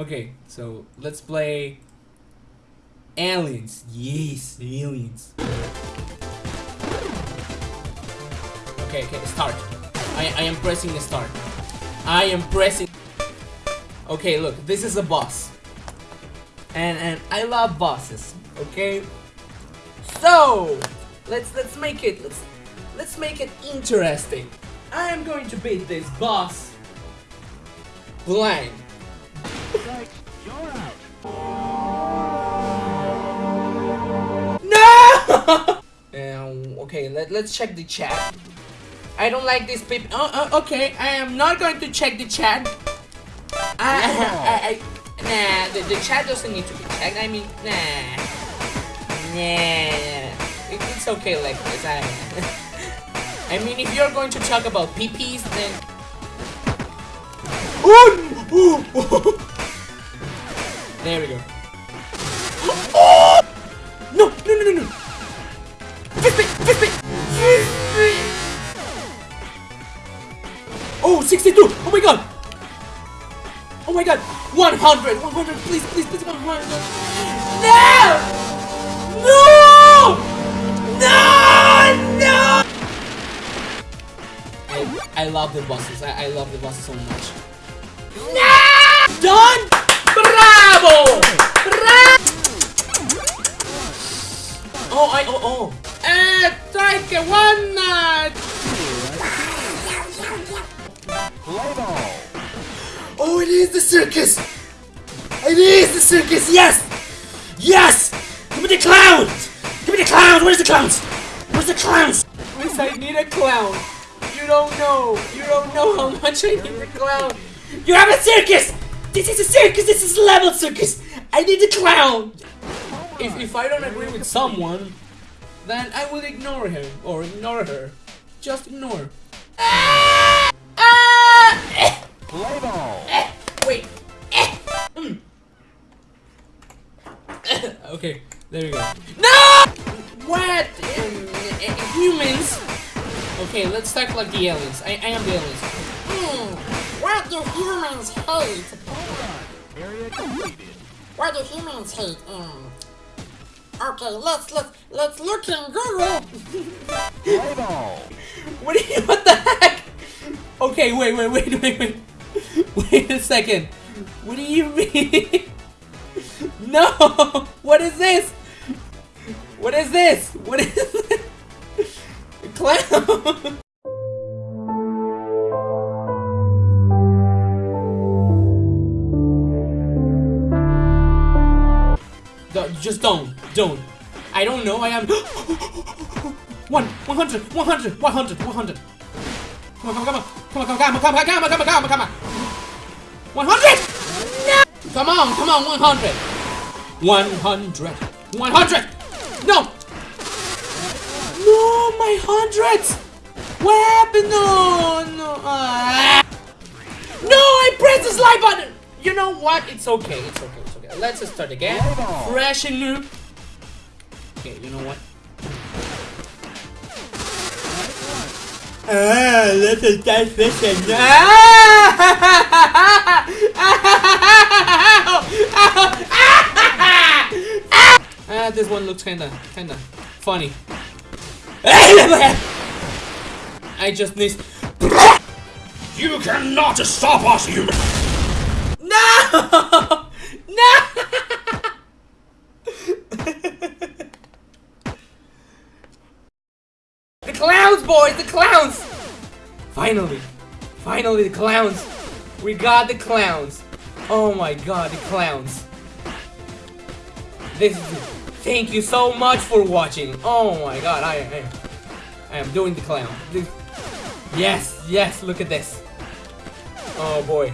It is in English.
Okay, so let's play Aliens. Yes, aliens. Okay, okay, start. I, I am pressing the start. I am pressing. Okay, look, this is a boss. And and I love bosses, okay? So let's let's make it let's let's make it interesting. I am going to beat this boss blind. You're out. No! um, okay, let, let's check the chat. I don't like this people. Oh, oh, okay, I am not going to check the chat. I, I, I, nah, the, the chat doesn't need to be checked. I mean, nah. Nah. It, it's okay like this. I, I mean, if you're going to talk about PPs, then. we 162! Oh my god! Oh my god! 100! 100! Please, please, please, 100! No! No! No! No! I, I love the bosses. I, I love the bosses so much. No! Done! Bravo! Bravo! Oh, I, oh, oh. Eh, strike one! Uh, Play ball. Oh, it is the circus! It is the circus, yes! Yes! Give me the clowns! Give me the clowns! Where's the clowns? Where's the clowns? Please, I need a clown. You don't know. You don't know how much I need a clown. You have a circus! This is a circus! This is level circus! I need a clown! If, if I don't agree with someone, then I will ignore him or ignore her. Just ignore. Ah! There we go. No! What? Um, uh, humans? Okay, let's talk like the aliens. I, I am the aliens. Hmm, what do humans hate? Area completed. What do humans hate? Um, okay, let's let's let's look in Google. What you? What the heck? Okay, wait, wait, wait, wait, wait. Wait a second. What do you mean? No! What is this? What is this? What is this? Clown! No, just don't. Don't. I don't know. I am. One, 100, 100, 100, 100. Come on, come on, come on, come on, come on, come on, come on, come on, come on, come on. 100! No! Come on, come on, 100. 100. 100! No! No, my hundreds! What happened? No, no. ah. No, I pressed the slide button! You know what? It's okay, it's okay, it's okay. Let's just start again. Fresh and new. Okay, you know what? Ah, let's just start fresh and. Ah, this one looks kinda, kinda funny. I just need. You cannot stop us, human. No! No! the clowns, boys! The clowns! Finally! Finally, the clowns! We got the clowns! Oh my god, the clowns! This is. Thank you so much for watching! Oh my god, I, I, I am doing the clown. Yes, yes, look at this! Oh boy.